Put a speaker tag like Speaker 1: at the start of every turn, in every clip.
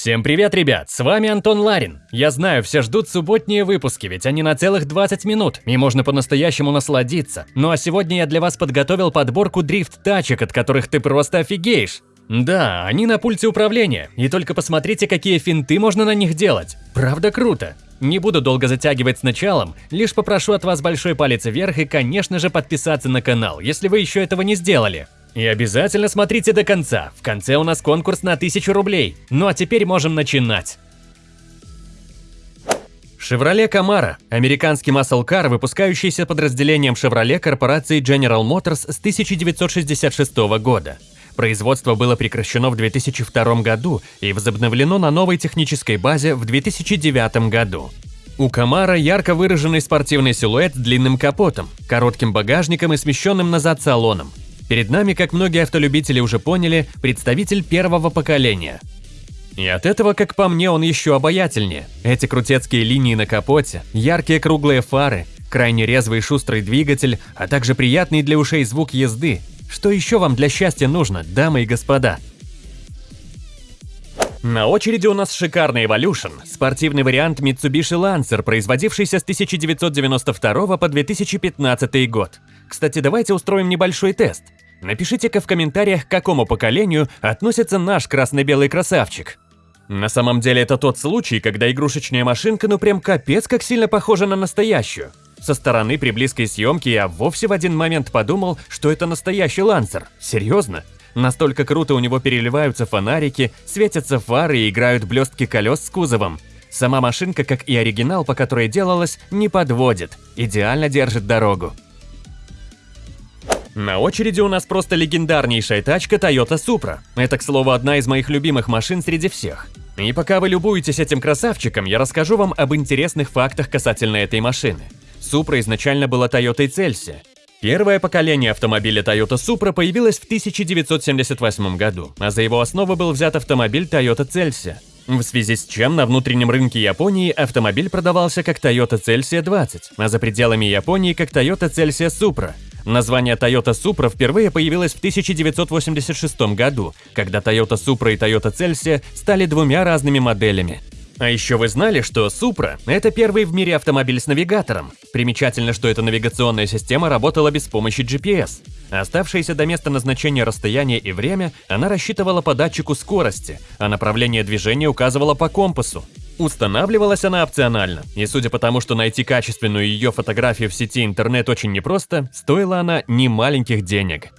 Speaker 1: Всем привет, ребят! С вами Антон Ларин. Я знаю, все ждут субботние выпуски, ведь они на целых 20 минут, и можно по-настоящему насладиться. Ну а сегодня я для вас подготовил подборку дрифт-тачек, от которых ты просто офигеешь. Да, они на пульте управления, и только посмотрите, какие финты можно на них делать. Правда круто. Не буду долго затягивать с началом, лишь попрошу от вас большой палец вверх и, конечно же, подписаться на канал, если вы еще этого не сделали. И обязательно смотрите до конца, в конце у нас конкурс на 1000 рублей. Ну а теперь можем начинать. Chevrolet Camaro – американский маслкар, выпускающийся подразделением Chevrolet корпорации General Motors с 1966 года. Производство было прекращено в 2002 году и возобновлено на новой технической базе в 2009 году. У Камара ярко выраженный спортивный силуэт с длинным капотом, коротким багажником и смещенным назад салоном. Перед нами, как многие автолюбители уже поняли, представитель первого поколения. И от этого, как по мне, он еще обаятельнее. Эти крутецкие линии на капоте, яркие круглые фары, крайне резвый и шустрый двигатель, а также приятный для ушей звук езды. Что еще вам для счастья нужно, дамы и господа? На очереди у нас шикарный Evolution, спортивный вариант Mitsubishi Lancer, производившийся с 1992 по 2015 год. Кстати, давайте устроим небольшой тест. Напишите-ка в комментариях, к какому поколению относится наш красно-белый красавчик. На самом деле это тот случай, когда игрушечная машинка ну прям капец как сильно похожа на настоящую. Со стороны при близкой съемке я вовсе в один момент подумал, что это настоящий лансер. Серьезно? Настолько круто у него переливаются фонарики, светятся фары и играют блестки колес с кузовом. Сама машинка, как и оригинал, по которой делалась, не подводит, идеально держит дорогу. На очереди у нас просто легендарнейшая тачка Toyota Supra. Это, к слову, одна из моих любимых машин среди всех. И пока вы любуетесь этим красавчиком, я расскажу вам об интересных фактах касательно этой машины. Supra изначально была Toyota Celsius. Первое поколение автомобиля Toyota Supra появилось в 1978 году, а за его основу был взят автомобиль Toyota Celsius. В связи с чем на внутреннем рынке Японии автомобиль продавался как Toyota Celsius 20, а за пределами Японии как Toyota Celsius Supra. Название Toyota Supra впервые появилось в 1986 году, когда Toyota Supra и Toyota Celsius стали двумя разными моделями. А еще вы знали, что Supra – это первый в мире автомобиль с навигатором. Примечательно, что эта навигационная система работала без помощи GPS. Оставшееся до места назначения расстояние и время она рассчитывала по датчику скорости, а направление движения указывала по компасу. Устанавливалась она опционально, и судя по тому, что найти качественную ее фотографию в сети интернет очень непросто, стоила она немаленьких денег.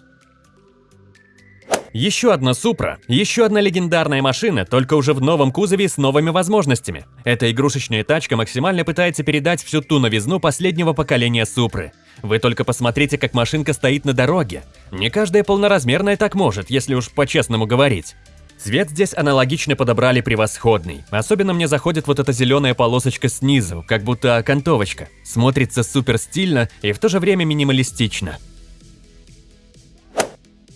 Speaker 1: Еще одна Супра, еще одна легендарная машина, только уже в новом кузове с новыми возможностями. Эта игрушечная тачка максимально пытается передать всю ту новизну последнего поколения Супры. Вы только посмотрите, как машинка стоит на дороге. Не каждая полноразмерная так может, если уж по-честному говорить. Цвет здесь аналогично подобрали превосходный. Особенно мне заходит вот эта зеленая полосочка снизу, как будто окантовочка. Смотрится супер стильно и в то же время минималистично.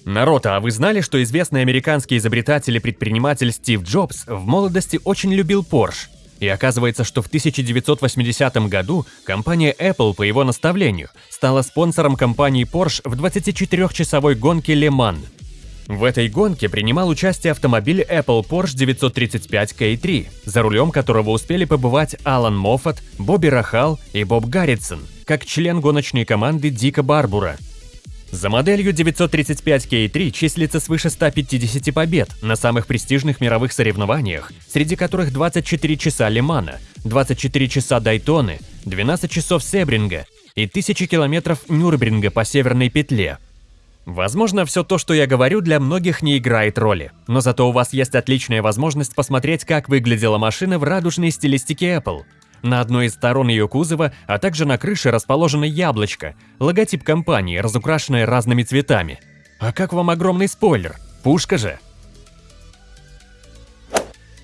Speaker 1: Народ, а вы знали, что известный американский изобретатель и предприниматель Стив Джобс в молодости очень любил Porsche? И оказывается, что в 1980 году компания Apple по его наставлению стала спонсором компании Porsche в 24-часовой гонке Le Mans. В этой гонке принимал участие автомобиль Apple Porsche 935 K3, за рулем которого успели побывать Алан Моффат, Бобби Рахал и Боб Гарритсон, как член гоночной команды Дика Барбура. За моделью 935 K3 числится свыше 150 побед на самых престижных мировых соревнованиях, среди которых 24 часа Лимана, 24 часа Дайтоны, 12 часов Себринга и 1000 километров Нюрнберга по Северной петле – Возможно, все то, что я говорю, для многих не играет роли, но зато у вас есть отличная возможность посмотреть, как выглядела машина в радужной стилистике Apple. На одной из сторон ее кузова, а также на крыше расположено яблочко, логотип компании, разукрашенное разными цветами. А как вам огромный спойлер? Пушка же!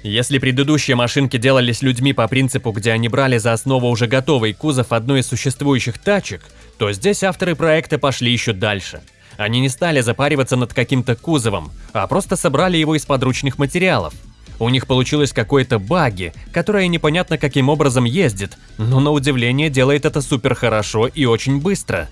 Speaker 1: Если предыдущие машинки делались людьми по принципу, где они брали за основу уже готовый кузов одной из существующих тачек, то здесь авторы проекта пошли еще дальше – они не стали запариваться над каким-то кузовом, а просто собрали его из подручных материалов. У них получилось какое-то баги, которое непонятно каким образом ездит, но на удивление делает это супер хорошо и очень быстро.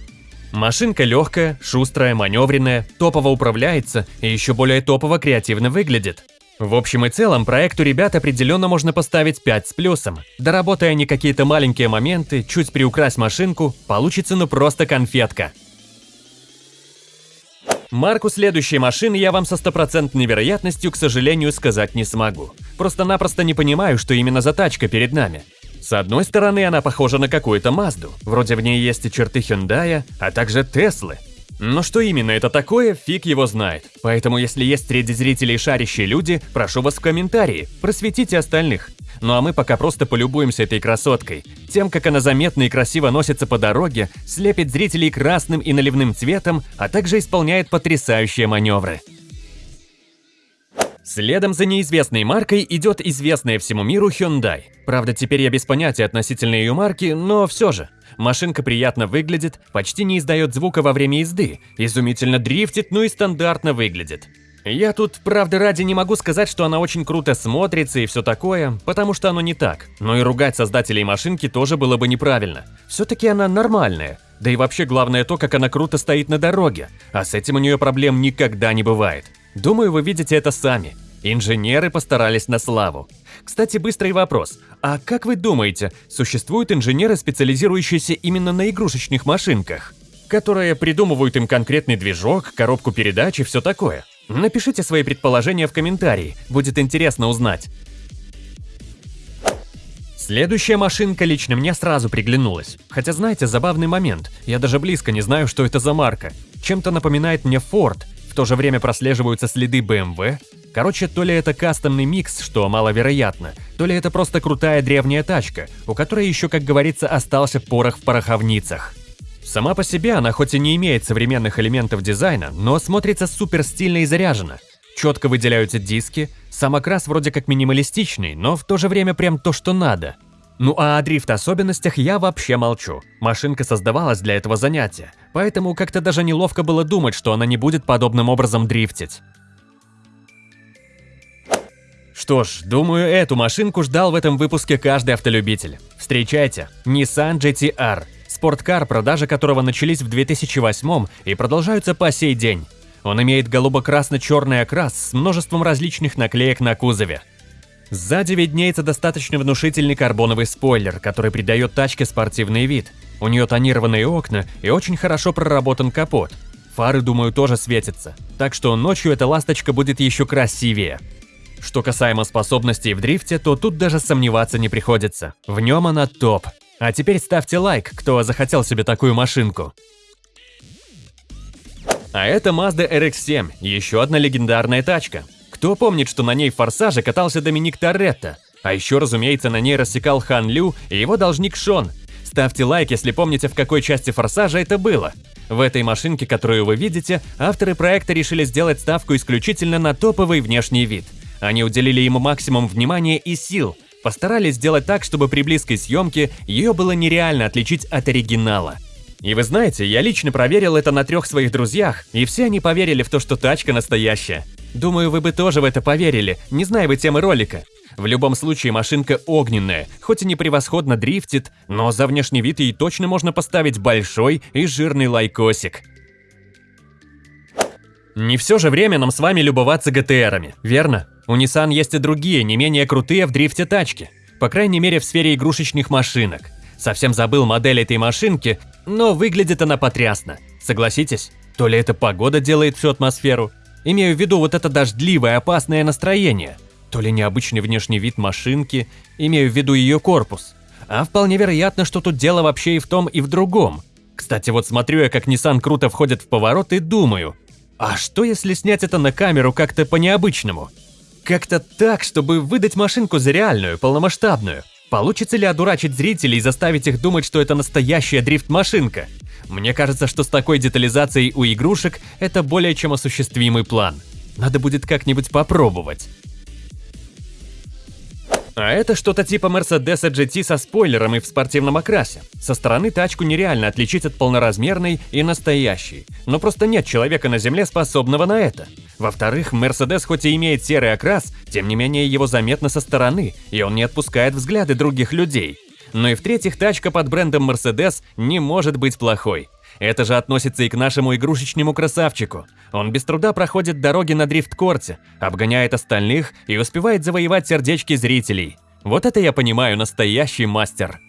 Speaker 1: Машинка легкая, шустрая, маневренная, топово управляется и еще более топово креативно выглядит. В общем и целом, проекту ребят определенно можно поставить 5 с плюсом. Доработая не какие-то маленькие моменты, чуть приукрась машинку, получится ну просто конфетка. Марку следующей машины я вам со стопроцентной вероятностью, к сожалению, сказать не смогу. Просто-напросто не понимаю, что именно за тачка перед нами. С одной стороны, она похожа на какую-то Мазду. Вроде в ней есть и черты Hyundai, а также Теслы. Но что именно это такое, фиг его знает. Поэтому если есть среди зрителей шарящие люди, прошу вас в комментарии, просветите остальных. Ну а мы пока просто полюбуемся этой красоткой. Тем, как она заметно и красиво носится по дороге, слепит зрителей красным и наливным цветом, а также исполняет потрясающие маневры. Следом за неизвестной маркой идет известная всему миру Hyundai. Правда, теперь я без понятия относительно ее марки, но все же. Машинка приятно выглядит, почти не издает звука во время езды, изумительно дрифтит, ну и стандартно выглядит. Я тут, правда, ради не могу сказать, что она очень круто смотрится и все такое, потому что оно не так. Но и ругать создателей машинки тоже было бы неправильно. Все-таки она нормальная. Да и вообще главное то, как она круто стоит на дороге, а с этим у нее проблем никогда не бывает. Думаю, вы видите это сами. Инженеры постарались на славу. Кстати, быстрый вопрос. А как вы думаете, существуют инженеры, специализирующиеся именно на игрушечных машинках? Которые придумывают им конкретный движок, коробку передач и все такое? Напишите свои предположения в комментарии, будет интересно узнать. Следующая машинка лично мне сразу приглянулась. Хотя знаете, забавный момент, я даже близко не знаю, что это за марка. Чем-то напоминает мне Ford, в то же время прослеживаются следы BMW. Короче, то ли это кастомный микс, что маловероятно, то ли это просто крутая древняя тачка, у которой еще, как говорится, остался порох в пороховницах. Сама по себе она хоть и не имеет современных элементов дизайна, но смотрится супер стильно и заряженно. Четко выделяются диски, сам окрас вроде как минималистичный, но в то же время прям то, что надо. Ну а о дрифт-особенностях я вообще молчу. Машинка создавалась для этого занятия, поэтому как-то даже неловко было думать, что она не будет подобным образом дрифтить. Что ж, думаю, эту машинку ждал в этом выпуске каждый автолюбитель. Встречайте, Nissan GT-R, спорткар, продажи которого начались в 2008 и продолжаются по сей день. Он имеет голубо-красно-черный окрас с множеством различных наклеек на кузове. Сзади виднеется достаточно внушительный карбоновый спойлер, который придает тачке спортивный вид. У нее тонированные окна и очень хорошо проработан капот. Фары, думаю, тоже светятся, так что ночью эта ласточка будет еще красивее. Что касаемо способностей в дрифте, то тут даже сомневаться не приходится. В нем она топ. А теперь ставьте лайк, кто захотел себе такую машинку. А это Mazda RX-7, еще одна легендарная тачка. Кто помнит, что на ней в «Форсаже» катался Доминик Торетто? А еще, разумеется, на ней рассекал Хан Лю и его должник Шон. Ставьте лайк, если помните, в какой части «Форсажа» это было. В этой машинке, которую вы видите, авторы проекта решили сделать ставку исключительно на топовый внешний вид. Они уделили ему максимум внимания и сил, постарались сделать так, чтобы при близкой съемке ее было нереально отличить от оригинала. И вы знаете, я лично проверил это на трех своих друзьях, и все они поверили в то, что тачка настоящая. Думаю, вы бы тоже в это поверили, не зная вы темы ролика. В любом случае машинка огненная, хоть и не превосходно дрифтит, но за внешний вид ей точно можно поставить большой и жирный лайкосик. Не все же время нам с вами любоваться ГТРами, верно? У Nissan есть и другие, не менее крутые в дрифте тачки. По крайней мере в сфере игрушечных машинок. Совсем забыл модель этой машинки, но выглядит она потрясно. Согласитесь? То ли эта погода делает всю атмосферу, Имею в виду вот это дождливое, опасное настроение. То ли необычный внешний вид машинки, имею в виду ее корпус. А вполне вероятно, что тут дело вообще и в том, и в другом. Кстати, вот смотрю я, как Nissan круто входит в поворот и думаю, а что если снять это на камеру как-то по-необычному? Как-то так, чтобы выдать машинку за реальную, полномасштабную. Получится ли одурачить зрителей и заставить их думать, что это настоящая дрифт-машинка? Мне кажется, что с такой детализацией у игрушек это более чем осуществимый план. Надо будет как-нибудь попробовать. А это что-то типа Mercedes GT со спойлером и в спортивном окрасе. Со стороны тачку нереально отличить от полноразмерной и настоящей, но просто нет человека на земле, способного на это. Во-вторых, Mercedes хоть и имеет серый окрас, тем не менее его заметно со стороны, и он не отпускает взгляды других людей. Ну и в-третьих, тачка под брендом Mercedes не может быть плохой. Это же относится и к нашему игрушечному красавчику. Он без труда проходит дороги на дрифт-корте, обгоняет остальных и успевает завоевать сердечки зрителей. Вот это я понимаю, настоящий мастер.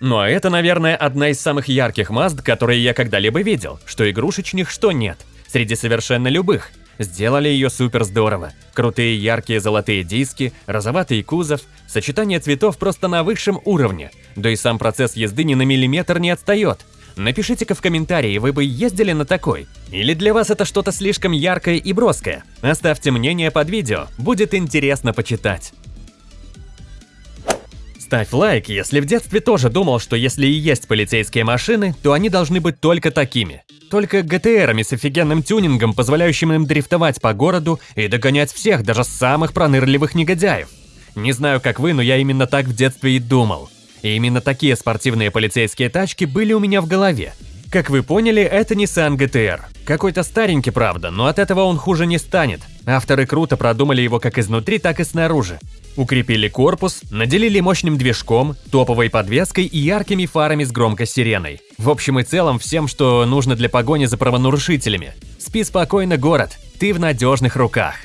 Speaker 1: Ну а это, наверное, одна из самых ярких Мазд, которые я когда-либо видел, что игрушечных, что нет, среди совершенно любых. Сделали ее супер здорово. Крутые яркие золотые диски, розоватый кузов, сочетание цветов просто на высшем уровне. Да и сам процесс езды ни на миллиметр не отстает. Напишите-ка в комментарии, вы бы ездили на такой? Или для вас это что-то слишком яркое и броское? Оставьте мнение под видео, будет интересно почитать. Ставь лайк, если в детстве тоже думал, что если и есть полицейские машины, то они должны быть только такими. Только ГТРами с офигенным тюнингом, позволяющим им дрифтовать по городу и догонять всех, даже самых пронырливых негодяев. Не знаю, как вы, но я именно так в детстве и думал. И именно такие спортивные полицейские тачки были у меня в голове. Как вы поняли, это Nissan GTR. Какой-то старенький, правда, но от этого он хуже не станет. Авторы круто продумали его как изнутри, так и снаружи. Укрепили корпус, наделили мощным движком, топовой подвеской и яркими фарами с громкой сиреной. В общем и целом всем, что нужно для погони за правонарушителями. Спи спокойно, город, ты в надежных руках.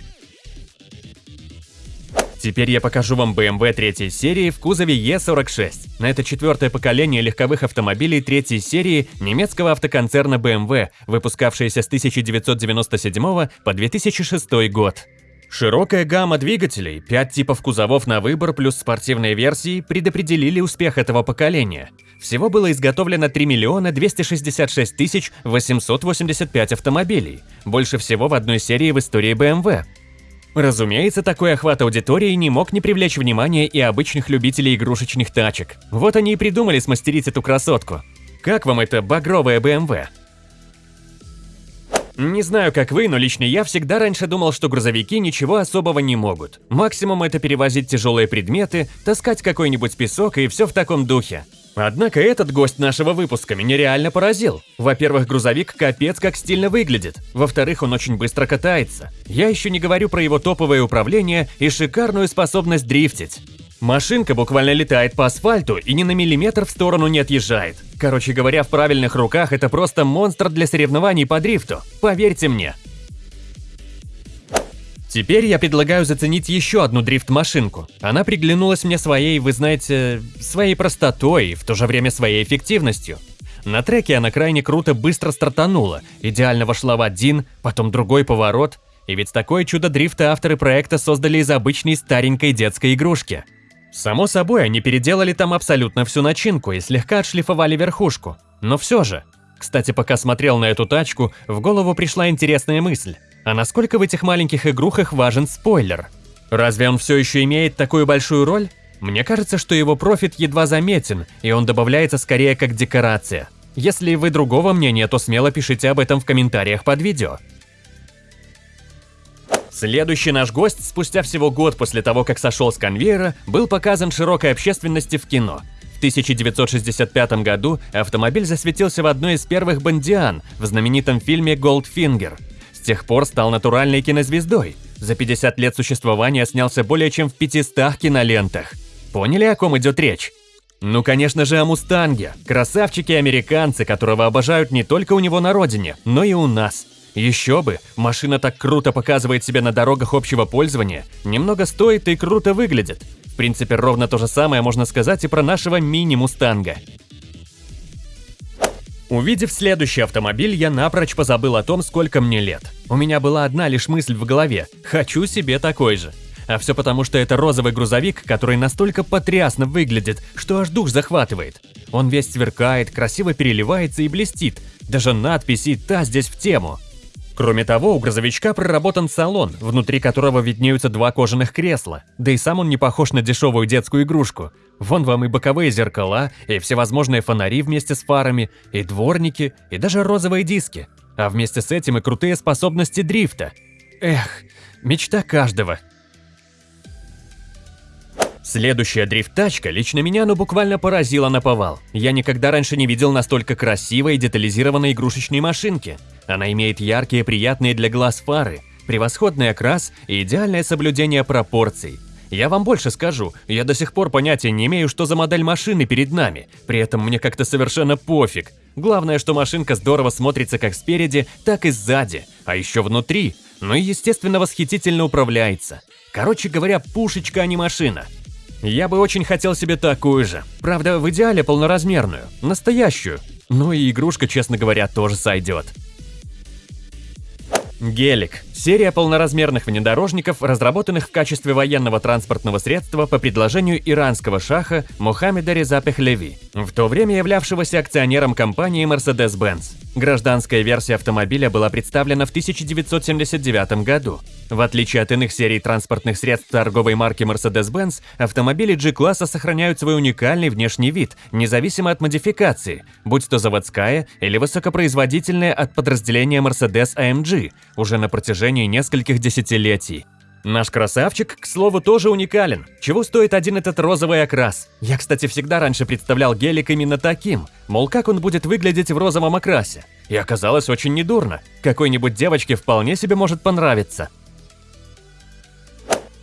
Speaker 1: Теперь я покажу вам BMW третьей серии в кузове E46. На это четвертое поколение легковых автомобилей третьей серии немецкого автоконцерна BMW, выпускавшееся с 1997 по 2006 год. Широкая гамма двигателей, 5 типов кузовов на выбор плюс спортивные версии предопределили успех этого поколения. Всего было изготовлено 3 миллиона 266 тысяч 885 автомобилей, больше всего в одной серии в истории BMW. Разумеется, такой охват аудитории не мог не привлечь внимание и обычных любителей игрушечных тачек. Вот они и придумали смастерить эту красотку. Как вам эта багровая BMW? Не знаю, как вы, но лично я всегда раньше думал, что грузовики ничего особого не могут. Максимум это перевозить тяжелые предметы, таскать какой-нибудь песок и все в таком духе. Однако этот гость нашего выпуска меня реально поразил. Во-первых, грузовик капец как стильно выглядит. Во-вторых, он очень быстро катается. Я еще не говорю про его топовое управление и шикарную способность дрифтить. Машинка буквально летает по асфальту и ни на миллиметр в сторону не отъезжает. Короче говоря, в правильных руках это просто монстр для соревнований по дрифту. Поверьте мне. Теперь я предлагаю заценить еще одну дрифт-машинку. Она приглянулась мне своей, вы знаете, своей простотой и в то же время своей эффективностью. На треке она крайне круто быстро стартанула, идеально вошла в один, потом другой поворот. И ведь такое чудо дрифта авторы проекта создали из обычной старенькой детской игрушки – Само собой, они переделали там абсолютно всю начинку и слегка отшлифовали верхушку. Но все же. Кстати, пока смотрел на эту тачку, в голову пришла интересная мысль. А насколько в этих маленьких игрухах важен спойлер? Разве он все еще имеет такую большую роль? Мне кажется, что его профит едва заметен, и он добавляется скорее как декорация. Если вы другого мнения, то смело пишите об этом в комментариях под видео. Следующий наш гость, спустя всего год после того, как сошел с конвейера, был показан широкой общественности в кино. В 1965 году автомобиль засветился в одной из первых «Бондиан» в знаменитом фильме «Голдфингер». С тех пор стал натуральной кинозвездой. За 50 лет существования снялся более чем в 500 кинолентах. Поняли, о ком идет речь? Ну, конечно же, о «Мустанге». Красавчики-американцы, которого обожают не только у него на родине, но и у нас – еще бы, машина так круто показывает себя на дорогах общего пользования, немного стоит и круто выглядит. В принципе, ровно то же самое можно сказать и про нашего мини-мустанга. Увидев следующий автомобиль, я напрочь позабыл о том, сколько мне лет. У меня была одна лишь мысль в голове – хочу себе такой же. А все потому, что это розовый грузовик, который настолько потрясно выглядит, что аж дух захватывает. Он весь сверкает, красиво переливается и блестит. Даже надпись и та здесь в тему. Кроме того, у грузовичка проработан салон, внутри которого виднеются два кожаных кресла, да и сам он не похож на дешевую детскую игрушку. Вон вам и боковые зеркала, и всевозможные фонари вместе с фарами, и дворники, и даже розовые диски. А вместе с этим и крутые способности дрифта. Эх, мечта каждого. Следующая дрифт-тачка лично меня ну буквально поразила на повал. Я никогда раньше не видел настолько красивой и детализированной игрушечной машинки – она имеет яркие, приятные для глаз фары, превосходный окрас и идеальное соблюдение пропорций. Я вам больше скажу, я до сих пор понятия не имею, что за модель машины перед нами, при этом мне как-то совершенно пофиг. Главное, что машинка здорово смотрится как спереди, так и сзади, а еще внутри, ну и естественно восхитительно управляется. Короче говоря, пушечка, а не машина. Я бы очень хотел себе такую же, правда в идеале полноразмерную, настоящую. Ну и игрушка, честно говоря, тоже сойдет. Гелик – серия полноразмерных внедорожников, разработанных в качестве военного транспортного средства по предложению иранского шаха Мухаммеда Реза Пехлеви, в то время являвшегося акционером компании Mercedes-Benz. Гражданская версия автомобиля была представлена в 1979 году. В отличие от иных серий транспортных средств торговой марки Mercedes-Benz, автомобили G-класса сохраняют свой уникальный внешний вид, независимо от модификации, будь то заводская или высокопроизводительная от подразделения Mercedes-AMG, уже на протяжении нескольких десятилетий. Наш красавчик, к слову, тоже уникален. Чего стоит один этот розовый окрас? Я, кстати, всегда раньше представлял гелик именно таким. Мол, как он будет выглядеть в розовом окрасе. И оказалось очень недурно. Какой-нибудь девочке вполне себе может понравиться.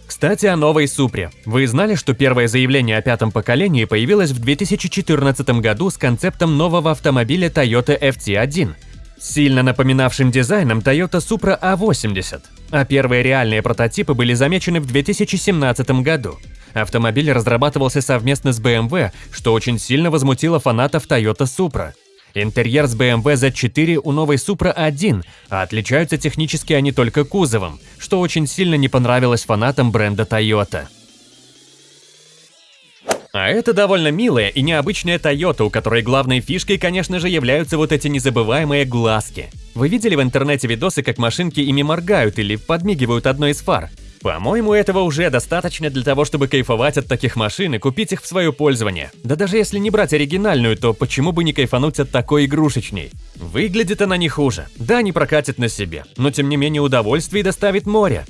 Speaker 1: Кстати, о новой Супре. Вы знали, что первое заявление о пятом поколении появилось в 2014 году с концептом нового автомобиля Toyota FT1, сильно напоминавшим дизайном Toyota Supra A80, а первые реальные прототипы были замечены в 2017 году. Автомобиль разрабатывался совместно с BMW, что очень сильно возмутило фанатов Toyota Supra. Интерьер с BMW Z4 у новой Supra 1, а отличаются технически они только кузовом, что очень сильно не понравилось фанатам бренда Toyota. А это довольно милая и необычная Toyota, у которой главной фишкой, конечно же, являются вот эти незабываемые глазки. Вы видели в интернете видосы, как машинки ими моргают или подмигивают одной из фар? По-моему, этого уже достаточно для того, чтобы кайфовать от таких машин и купить их в свое пользование. Да даже если не брать оригинальную, то почему бы не кайфануть от такой игрушечней? Выглядит она не хуже. Да, не прокатит на себе, но тем не менее удовольствие доставит море.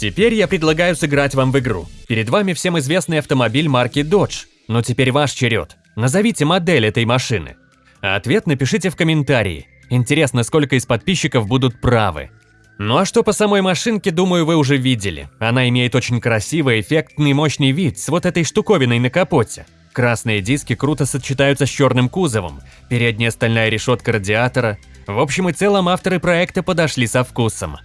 Speaker 1: Теперь я предлагаю сыграть вам в игру. Перед вами всем известный автомобиль марки Dodge. Но теперь ваш черед. Назовите модель этой машины. А ответ напишите в комментарии. Интересно, сколько из подписчиков будут правы. Ну а что по самой машинке, думаю, вы уже видели. Она имеет очень красивый, эффектный, мощный вид с вот этой штуковиной на капоте. Красные диски круто сочетаются с черным кузовом, передняя стальная решетка радиатора. В общем и целом авторы проекта подошли со вкусом.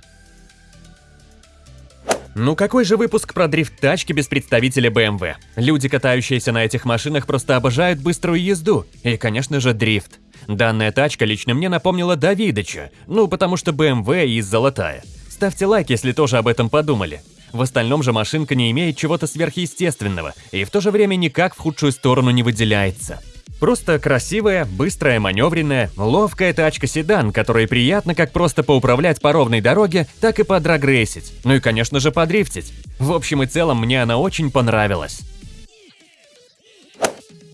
Speaker 1: Ну какой же выпуск про дрифт-тачки без представителя BMW? Люди, катающиеся на этих машинах, просто обожают быструю езду. И, конечно же, дрифт. Данная тачка лично мне напомнила Давидыча, ну потому что BMW и золотая. Ставьте лайк, если тоже об этом подумали. В остальном же машинка не имеет чего-то сверхъестественного и в то же время никак в худшую сторону не выделяется. Просто красивая, быстрая, маневренная, ловкая тачка-седан, которой приятно как просто поуправлять по ровной дороге, так и подрагрейсить. Ну и, конечно же, подрифтить. В общем и целом, мне она очень понравилась.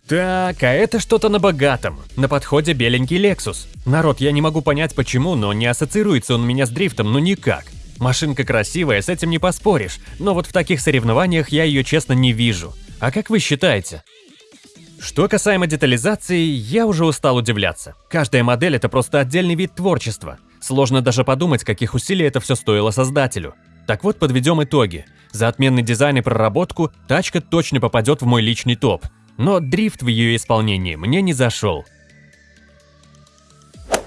Speaker 1: Так, а это что-то на богатом. На подходе беленький Lexus. Народ, я не могу понять почему, но не ассоциируется он у меня с дрифтом, ну никак. Машинка красивая, с этим не поспоришь, но вот в таких соревнованиях я ее честно не вижу. А как вы считаете? Что касаемо детализации, я уже устал удивляться. Каждая модель – это просто отдельный вид творчества. Сложно даже подумать, каких усилий это все стоило создателю. Так вот, подведем итоги. За отменный дизайн и проработку тачка точно попадет в мой личный топ. Но дрифт в ее исполнении мне не зашел.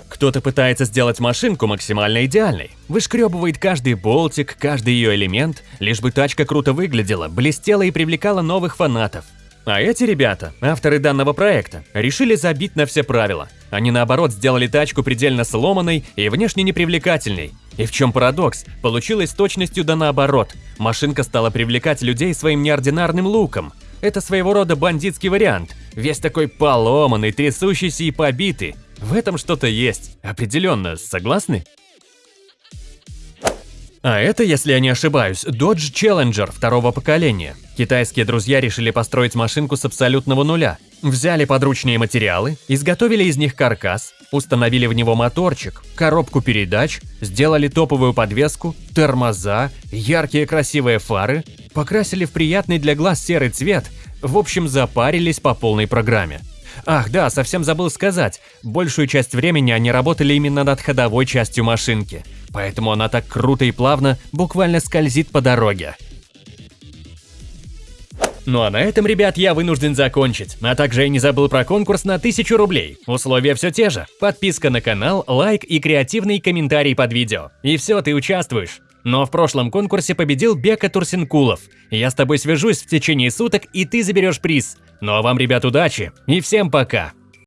Speaker 1: Кто-то пытается сделать машинку максимально идеальной. Вышкребывает каждый болтик, каждый ее элемент, лишь бы тачка круто выглядела, блестела и привлекала новых фанатов. А эти ребята, авторы данного проекта, решили забить на все правила. Они наоборот сделали тачку предельно сломанной и внешне непривлекательной. И в чем парадокс, получилось точностью да наоборот. Машинка стала привлекать людей своим неординарным луком. Это своего рода бандитский вариант. Весь такой поломанный, трясущийся и побитый. В этом что-то есть. Определенно, согласны? А это, если я не ошибаюсь, Dodge Challenger второго поколения. Китайские друзья решили построить машинку с абсолютного нуля. Взяли подручные материалы, изготовили из них каркас, установили в него моторчик, коробку передач, сделали топовую подвеску, тормоза, яркие красивые фары, покрасили в приятный для глаз серый цвет, в общем запарились по полной программе. Ах, да, совсем забыл сказать. Большую часть времени они работали именно над ходовой частью машинки. Поэтому она так круто и плавно буквально скользит по дороге. Ну а на этом, ребят, я вынужден закончить. А также я не забыл про конкурс на 1000 рублей. Условия все те же. Подписка на канал, лайк и креативный комментарий под видео. И все, ты участвуешь. Но в прошлом конкурсе победил Бека Турсинкулов. Я с тобой свяжусь в течение суток, и ты заберешь приз. Ну а вам, ребят, удачи и всем пока!